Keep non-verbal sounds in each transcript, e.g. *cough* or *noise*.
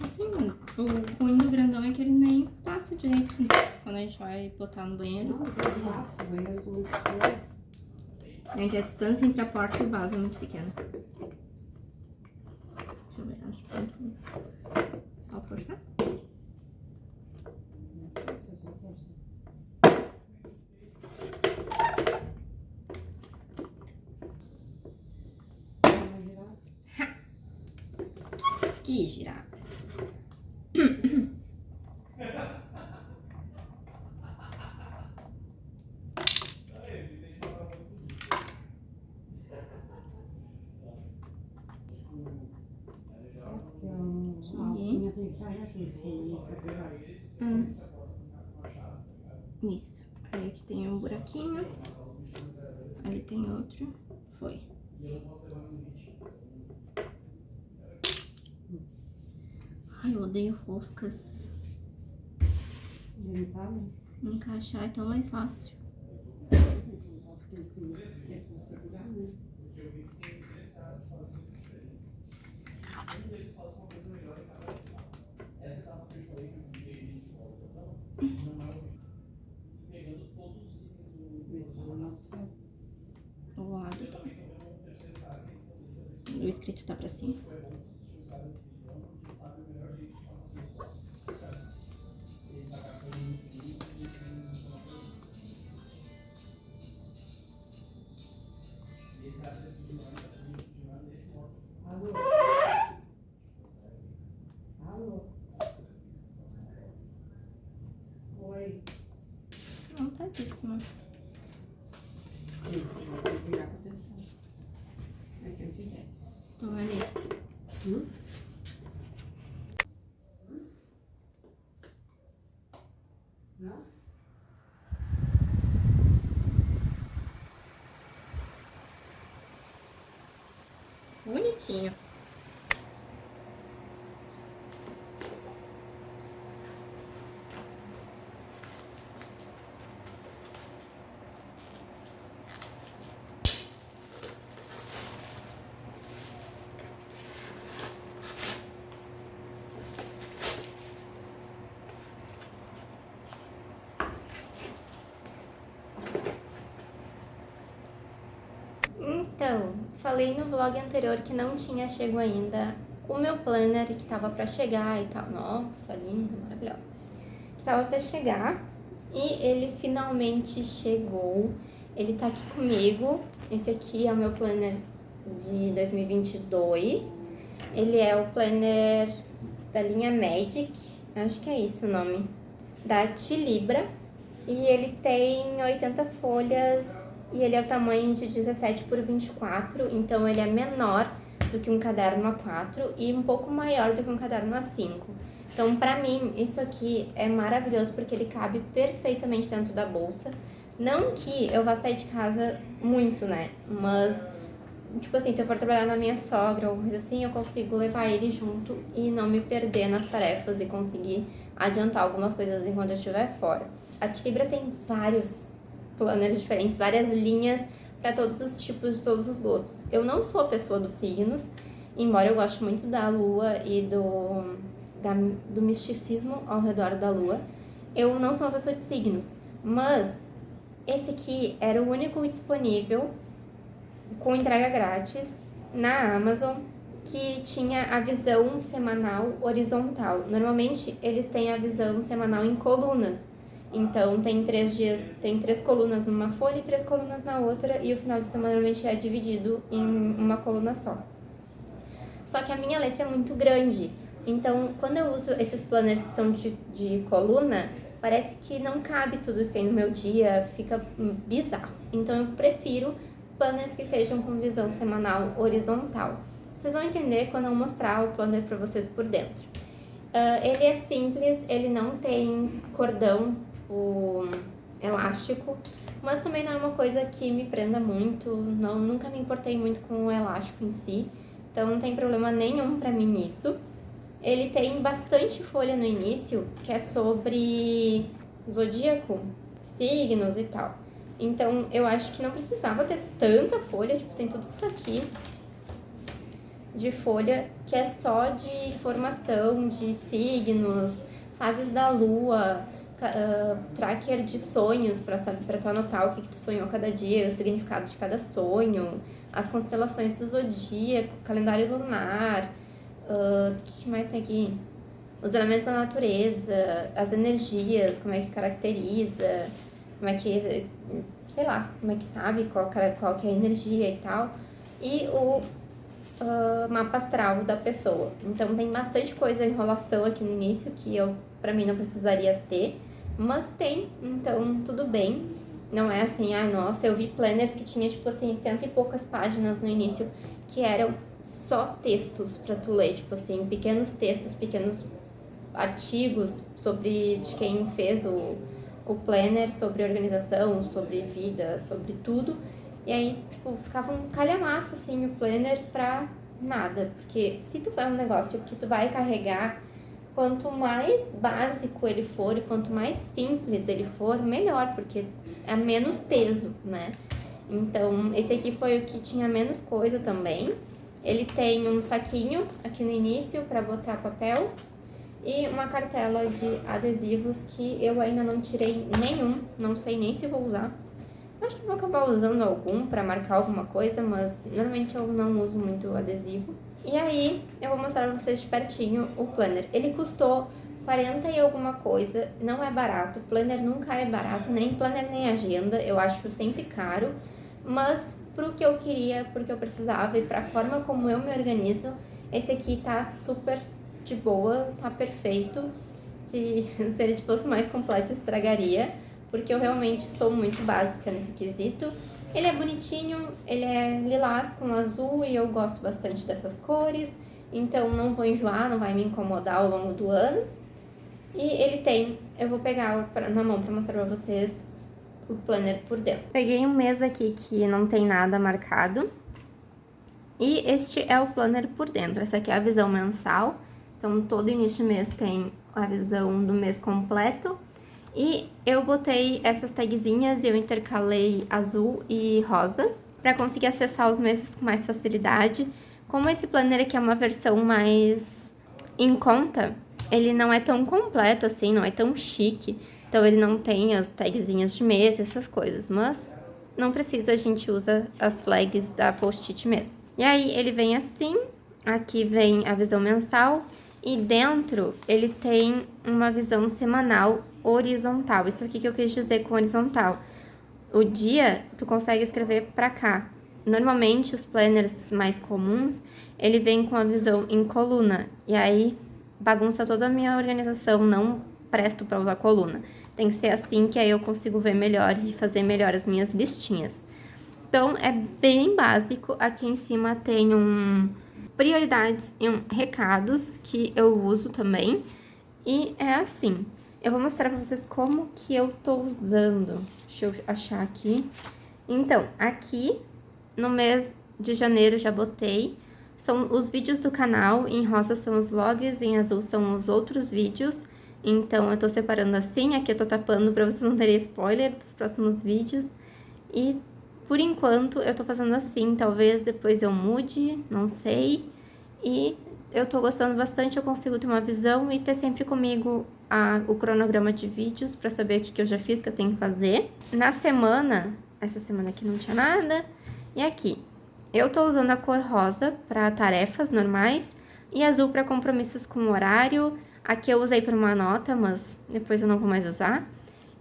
Assim, o ruim do grandão é que ele nem passa direito quando a gente vai botar no banheiro. É que a distância entre a porta e o vaso é muito pequena. Deixa eu ver, acho que tem que só forçar. Que girada. Porque a alcinha tem que estar aqui, assim, pra pegar. Hum. Isso. Aí aqui tem um buraquinho. Ali tem outro. Foi. Ai, eu odeio roscas. Encaixar é tão mais fácil. Tem que segurar, né? Ver se ela não precisa. O lado tá. O escrito tá pra cima. Eu vou pegar pra testar. É 110. Então ali. Hum? Não? Bonitinho. Então, falei no vlog anterior que não tinha chego ainda o meu planner que tava pra chegar e tal. Nossa, linda, maravilhosa. Que tava pra chegar e ele finalmente chegou. Ele tá aqui comigo. Esse aqui é o meu planner de 2022. Ele é o planner da linha Magic, acho que é isso o nome, da Tilibra. E ele tem 80 folhas e ele é o tamanho de 17 por 24, então ele é menor do que um caderno A4 e um pouco maior do que um caderno A5. Então, pra mim, isso aqui é maravilhoso porque ele cabe perfeitamente dentro da bolsa. Não que eu vá sair de casa muito, né? Mas, tipo assim, se eu for trabalhar na minha sogra ou coisa assim, eu consigo levar ele junto e não me perder nas tarefas e conseguir adiantar algumas coisas enquanto eu estiver fora. A Tibra tem vários planners diferentes, várias linhas para todos os tipos, de todos os gostos. Eu não sou a pessoa dos signos, embora eu goste muito da lua e do, da, do misticismo ao redor da lua. Eu não sou uma pessoa de signos, mas esse aqui era o único disponível com entrega grátis na Amazon que tinha a visão semanal horizontal. Normalmente eles têm a visão semanal em colunas. Então tem três dias, tem três colunas numa folha e três colunas na outra, e o final de semana normalmente é dividido em uma coluna só. Só que a minha letra é muito grande, então quando eu uso esses planners que são de, de coluna, parece que não cabe tudo que tem no meu dia, fica bizarro. Então eu prefiro planners que sejam com visão semanal horizontal. Vocês vão entender quando eu mostrar o planner para vocês por dentro. Uh, ele é simples, ele não tem cordão, o elástico, mas também não é uma coisa que me prenda muito, não, nunca me importei muito com o elástico em si, então não tem problema nenhum pra mim nisso. Ele tem bastante folha no início, que é sobre zodíaco, signos e tal. Então eu acho que não precisava ter tanta folha, tipo, tem tudo isso aqui. de folha que é só de informação de signos, fases da lua, uh, tracker de sonhos para tu anotar o que, que tu sonhou cada dia, o significado de cada sonho, as constelações do zodíaco, calendário lunar, uh, o que mais tem aqui? Os elementos da natureza, as energias, como é que caracteriza, como é que, sei lá, como é que sabe qual, qual que é a energia e tal. E o uh, mapa astral da pessoa. Então tem bastante coisa em enrolação aqui no início que eu, para mim, não precisaria ter. Mas tem, então tudo bem. Não é assim, ah, nossa, eu vi planners que tinha, tipo assim, cento e poucas páginas no início, que eram só textos para tu ler, tipo assim, pequenos textos, pequenos artigos sobre de quem fez o, o planner, sobre organização, sobre vida, sobre tudo. E aí, tipo, ficava um calhamaço, assim, o planner pra nada. Porque se tu vai um negócio que tu vai carregar quanto mais básico ele for e quanto mais simples ele for, melhor, porque é menos peso, né? Então, esse aqui foi o que tinha menos coisa também. Ele tem um saquinho aqui no início para botar papel e uma cartela de adesivos que eu ainda não tirei nenhum, não sei nem se vou usar. Acho que vou acabar usando algum para marcar alguma coisa, mas normalmente eu não uso muito adesivo. E aí, eu vou mostrar pra vocês de pertinho o planner. Ele custou 40 e alguma coisa, não é barato. Planner nunca é barato, nem planner nem agenda, eu acho sempre caro. Mas pro que eu queria, porque eu precisava e pra forma como eu me organizo, esse aqui tá super de boa, tá perfeito. Se, *laughs* se ele fosse mais completo, estragaria, porque eu realmente sou muito básica nesse quesito. Ele é bonitinho, ele é lilás com azul e eu gosto bastante dessas cores, então não vou enjoar, não vai me incomodar ao longo do ano. E ele tem, eu vou pegar na mão para mostrar para vocês o planner por dentro. Peguei um mês aqui que não tem nada marcado. E este é o planner por dentro. Essa aqui é a visão mensal. Então, todo início de mês tem a visão do mês completo. E eu botei essas tagzinhas e eu intercalei azul e rosa para conseguir acessar os meses com mais facilidade. Como esse planner aqui é uma versão mais em conta, ele não é tão completo assim, não é tão chique. Então ele não tem as tagzinhas de mês, essas coisas, mas não precisa, a gente usa as flags da post-it mesmo. E aí ele vem assim, aqui vem a visão mensal e dentro ele tem uma visão semanal horizontal. Isso aqui que eu quis dizer com horizontal. O dia, tu consegue escrever para cá. Normalmente, os planners mais comuns, ele vem com a visão em coluna. E aí, bagunça toda a minha organização, não presto para usar coluna. Tem que ser assim que aí eu consigo ver melhor e fazer melhor as minhas listinhas. Então, é bem básico. Aqui em cima tem um prioridades e um recados que eu uso também. E é assim. Eu vou mostrar pra vocês como que eu tô usando. Deixa eu achar aqui. Então, aqui no mês de janeiro já botei. São os vídeos do canal, em rosa são os vlogs, em azul são os outros vídeos. Então, eu tô separando assim, aqui eu tô tapando pra vocês não terem spoiler dos próximos vídeos. E, por enquanto, eu tô fazendo assim, talvez depois eu mude, não sei. E eu tô gostando bastante, eu consigo ter uma visão e ter sempre comigo a, o cronograma de vídeos para saber o que, que eu já fiz, que eu tenho que fazer. Na semana, essa semana aqui não tinha nada, e aqui, eu tô usando a cor rosa para tarefas normais e azul para compromissos com horário. Aqui eu usei para uma nota, mas depois eu não vou mais usar.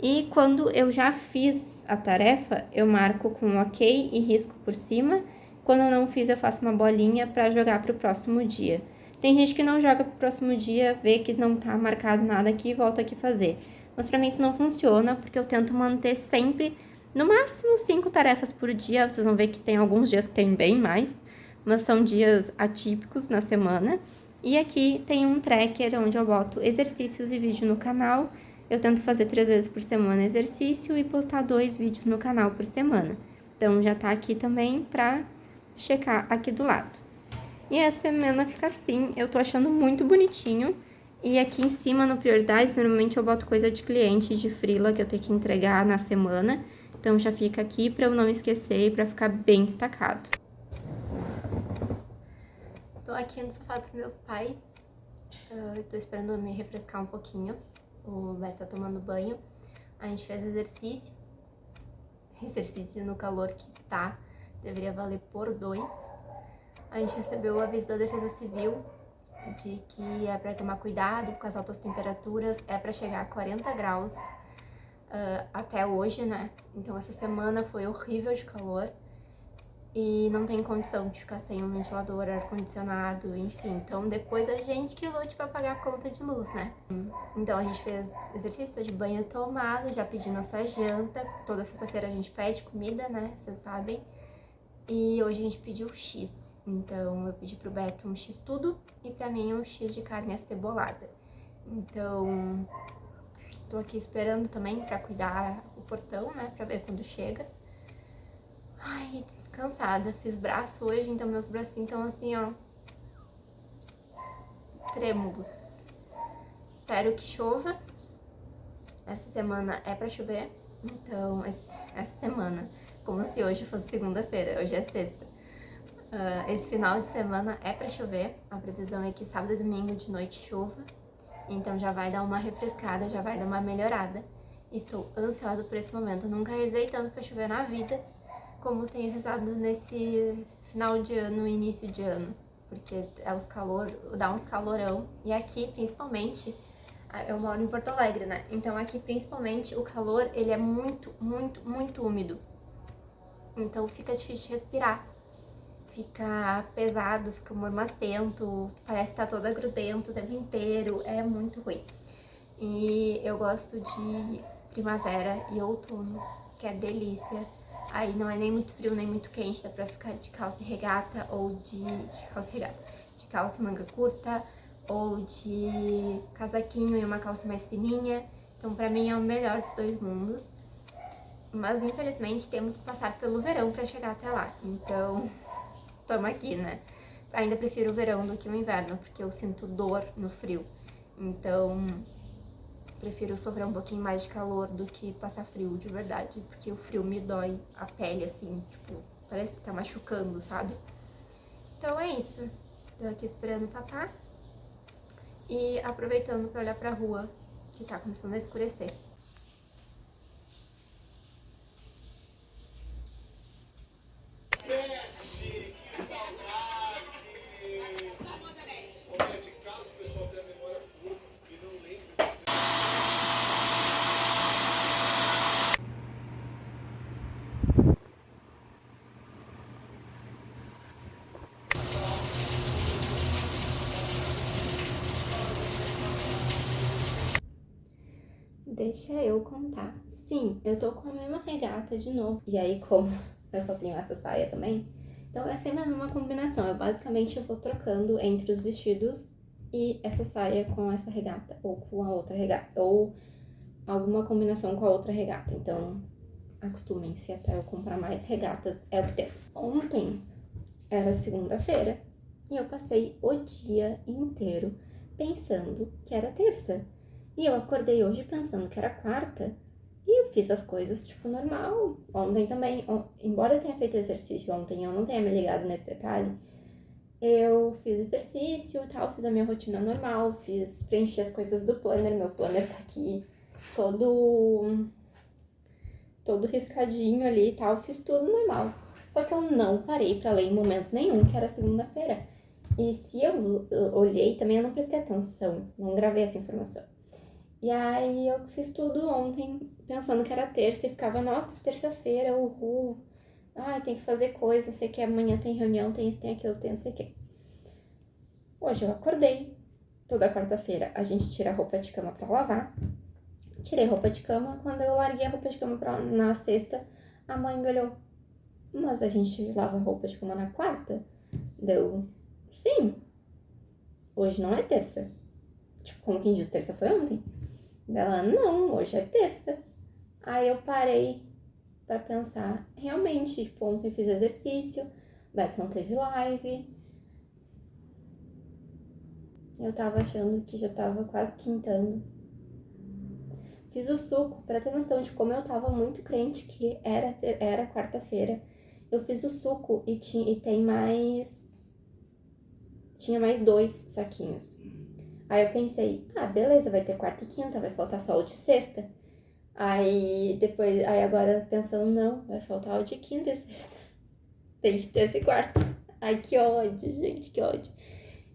E quando eu já fiz a tarefa, eu marco com ok e risco por cima. Quando eu não fiz, eu faço uma bolinha para jogar para o próximo dia. Tem gente que não joga pro próximo dia, vê que não tá marcado nada aqui e volta aqui fazer. Mas para mim isso não funciona, porque eu tento manter sempre, no máximo, cinco tarefas por dia. Vocês vão ver que tem alguns dias que tem bem mais, mas são dias atípicos na semana. E aqui tem um tracker onde eu boto exercícios e vídeo no canal. Eu tento fazer três vezes por semana exercício e postar dois vídeos no canal por semana. Então já tá aqui também pra checar aqui do lado. E essa semana fica assim, eu tô achando muito bonitinho. E aqui em cima, no Prioridades, normalmente eu boto coisa de cliente, de frila, que eu tenho que entregar na semana. Então já fica aqui pra eu não esquecer e pra ficar bem destacado. tô aqui no sofá dos meus pais. Uh, tô esperando me refrescar um pouquinho. O Beto tá tomando banho. A gente fez exercício. Exercício no calor que tá. Deveria valer por dois. A gente recebeu o aviso da Defesa Civil de que é para tomar cuidado com as altas temperaturas. É para chegar a 40 graus uh, até hoje, né? Então essa semana foi horrível de calor e não tem condição de ficar sem um ventilador, ar-condicionado, enfim. Então depois a gente que lute para pagar a conta de luz, né? Então a gente fez exercício de banho tomado, já pedi nossa janta. Toda sexta-feira a gente pede comida, né? Vocês sabem. E hoje a gente pediu X. Então eu pedi pro Beto um X tudo e pra mim um X de carne acebolada. Então tô aqui esperando também pra cuidar o portão, né? Pra ver quando chega. Ai, cansada. Fiz braço hoje, então meus bracinhos estão assim, ó. Trêmulos. Espero que chova. Essa semana é pra chover. Então, essa semana, como se hoje fosse segunda-feira, hoje é sexta. Uh, esse final de semana é pra chover. A previsão é que sábado e domingo de noite chova. Então já vai dar uma refrescada, já vai dar uma melhorada. Estou ansiosa por esse momento. Nunca rezei tanto pra chover na vida como tenho rezado nesse final de ano, início de ano, porque é os calor, dá uns calorão, e aqui principalmente, eu moro em Porto Alegre, né? Então aqui principalmente o calor, ele é muito, muito, muito úmido. Então fica difícil de respirar. Fica pesado, fica mormacento, parece que tá toda grudento o tempo inteiro, é muito ruim. E eu gosto de primavera e outono, que é delícia Aí não é nem muito frio, nem muito quente, dá pra ficar de calça e regata ou de, de calça e regata, de calça manga curta ou de casaquinho e uma calça mais fininha. Então pra mim é o melhor dos dois mundos. Mas infelizmente temos que passar pelo verão pra chegar até lá. Então, tamo aqui, né? Ainda prefiro o verão do que o inverno, porque eu sinto dor no frio. Então, prefiro sofrer um pouquinho mais de calor do que passar frio de verdade, porque o frio me dói a pele, assim, tipo, parece que tá machucando, sabe? Então é isso. Tô aqui esperando o papá e aproveitando pra olhar pra rua, que tá começando a escurecer. Deixa eu contar. Sim, eu tô com a mesma regata de novo. E aí, como *laughs* eu só tenho essa saia também, então é sempre a mesma combinação. Eu basicamente vou trocando entre os vestidos e essa saia com essa regata, ou com a outra regata, ou alguma combinação com a outra regata. Então, acostumem-se até eu comprar mais regatas, é o que temos. Ontem era segunda-feira e eu passei o dia inteiro pensando que era terça. E eu acordei hoje pensando que era quarta e eu fiz as coisas, tipo, normal. Ontem também, embora eu tenha feito exercício ontem, eu não tenha me ligado nesse detalhe, eu fiz exercício e tal, fiz a minha rotina normal, fiz, preenchi as coisas do planner, meu planner tá aqui todo, todo riscadinho ali e tal, fiz tudo normal. Só que eu não parei para ler em momento nenhum, que era segunda-feira. E se eu olhei também, eu não prestei atenção, não gravei essa informação. E aí eu fiz tudo ontem, pensando que era terça, e ficava, nossa, terça-feira, uhul. Ai, tem que fazer coisa, sei que amanhã tem reunião, tem isso, tem aquilo, tem não sei o quê. Hoje eu acordei, toda quarta-feira a gente tira a roupa de cama pra lavar. Tirei roupa de cama, quando eu larguei a roupa de cama pra, na sexta, a mãe me olhou, mas a gente lava roupa de cama na quarta? Deu, sim. Hoje não é terça. Tipo, como quem diz, terça foi ontem. Ela, não, hoje é terça. Aí eu parei para pensar, realmente, tipo, ontem fiz exercício, Beto não teve live. Eu tava achando que já tava quase quintando. Fiz o suco, para ter noção de como eu tava muito crente que era, era quarta-feira. Eu fiz o suco e, tinha, e tem mais tinha mais dois saquinhos. Aí eu pensei, ah, beleza, vai ter quarta e quinta, vai faltar só o de sexta. Aí depois, aí agora pensando, não, vai faltar o de quinta e sexta. *laughs* Tem de terça e quarta. Ai, que ódio, gente, que ódio.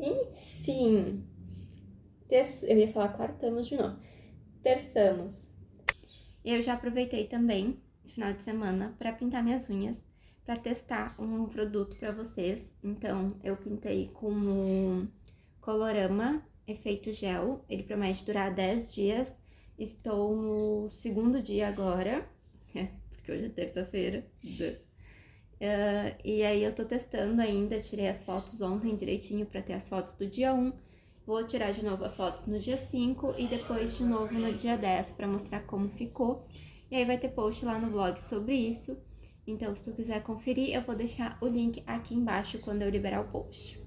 Enfim. Terça, eu ia falar quartamos de novo. Terçamos. Eu já aproveitei também, final de semana, para pintar minhas unhas, para testar um produto para vocês. Então, eu pintei com Colorama efeito gel. Ele promete durar 10 dias. Estou no segundo dia agora, *laughs* porque hoje é terça-feira. Uh, e aí eu tô testando ainda, tirei as fotos ontem direitinho para ter as fotos do dia 1. Vou tirar de novo as fotos no dia 5 e depois de novo no dia 10 para mostrar como ficou. E aí vai ter post lá no blog sobre isso. Então, se tu quiser conferir, eu vou deixar o link aqui embaixo quando eu liberar o post.